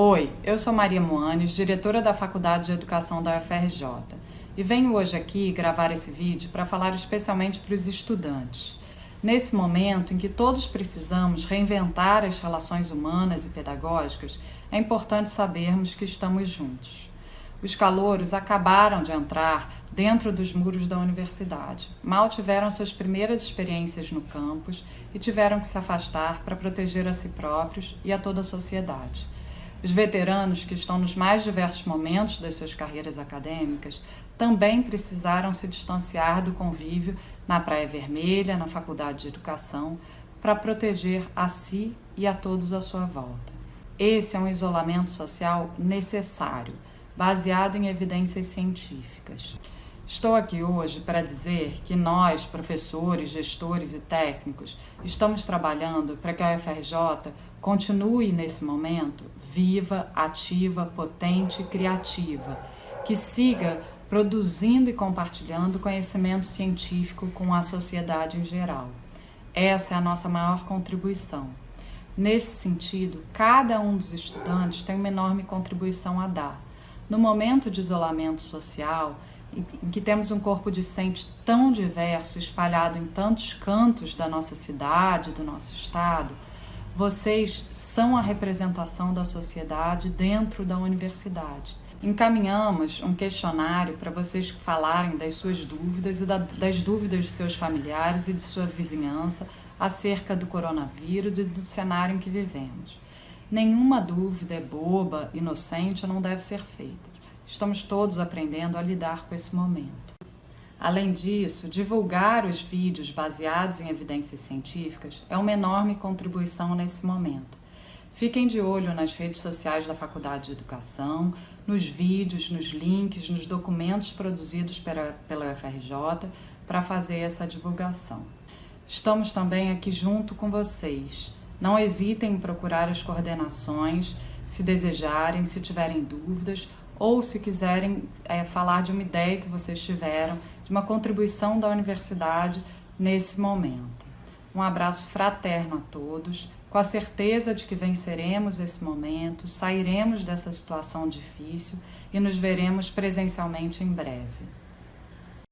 Oi, eu sou Maria Moanes, diretora da Faculdade de Educação da UFRJ, e venho hoje aqui gravar esse vídeo para falar especialmente para os estudantes. Nesse momento em que todos precisamos reinventar as relações humanas e pedagógicas, é importante sabermos que estamos juntos. Os calouros acabaram de entrar dentro dos muros da universidade. Mal tiveram suas primeiras experiências no campus e tiveram que se afastar para proteger a si próprios e a toda a sociedade. Os veteranos que estão nos mais diversos momentos das suas carreiras acadêmicas também precisaram se distanciar do convívio na Praia Vermelha, na Faculdade de Educação, para proteger a si e a todos à sua volta. Esse é um isolamento social necessário, baseado em evidências científicas. Estou aqui hoje para dizer que nós, professores, gestores e técnicos, estamos trabalhando para que a UFRJ continue nesse momento viva, ativa, potente criativa, que siga produzindo e compartilhando conhecimento científico com a sociedade em geral. Essa é a nossa maior contribuição. Nesse sentido, cada um dos estudantes tem uma enorme contribuição a dar. No momento de isolamento social, em que temos um corpo discente tão diverso, espalhado em tantos cantos da nossa cidade, do nosso estado, vocês são a representação da sociedade dentro da universidade. Encaminhamos um questionário para vocês falarem das suas dúvidas e das dúvidas de seus familiares e de sua vizinhança acerca do coronavírus e do cenário em que vivemos. Nenhuma dúvida é boba, inocente ou não deve ser feita. Estamos todos aprendendo a lidar com esse momento. Além disso, divulgar os vídeos baseados em evidências científicas é uma enorme contribuição nesse momento. Fiquem de olho nas redes sociais da Faculdade de Educação, nos vídeos, nos links, nos documentos produzidos pela, pela UFRJ para fazer essa divulgação. Estamos também aqui junto com vocês. Não hesitem em procurar as coordenações, se desejarem, se tiverem dúvidas ou se quiserem é, falar de uma ideia que vocês tiveram, de uma contribuição da universidade nesse momento. Um abraço fraterno a todos, com a certeza de que venceremos esse momento, sairemos dessa situação difícil e nos veremos presencialmente em breve.